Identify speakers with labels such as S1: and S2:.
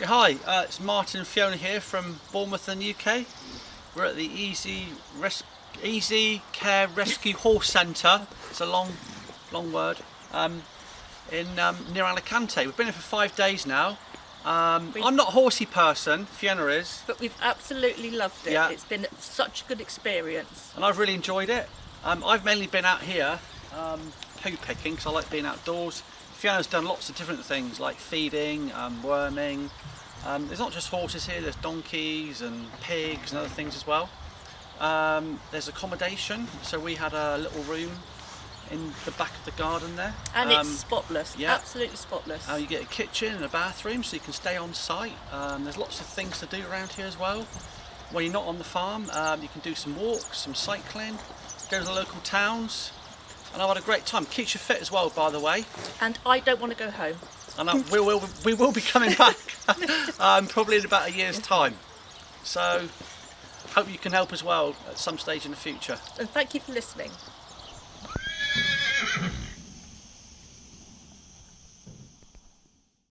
S1: Hi, uh, it's Martin and Fiona here from Bournemouth in the UK. We're at the Easy Res Easy Care Rescue Horse Centre. It's a long, long word. Um, in um, near Alicante. We've been here for five days now. Um, I'm not a horsey person. Fiona is,
S2: But we've absolutely loved it.
S1: Yeah.
S2: It's been such a good experience.
S1: and I've really enjoyed it. Um, I've mainly been out here um, poo picking because I like being outdoors. Fiona's done lots of different things like feeding, um, worming. Um, there's not just horses here, there's donkeys and pigs and other things as well. Um, there's accommodation, so we had a little room in the back of the garden there.
S2: And
S1: Um,
S2: it's spotless.
S1: yeah.
S2: Absolutely spotless.
S1: uh, you get a kitchen and a bathroom so you can stay on site. Um, there's lots of things to do around here as well. When you're not on the farm, um, you can do some walks, some cycling, go to the local towns. And I've had a great time. Keeps you fit as well, by the way.
S2: and I don't want to go home.
S1: And I, we, will, we will be coming back um, probably in about a year's time. So hope you can help as well at some stage in the future.
S2: And thank you for listening.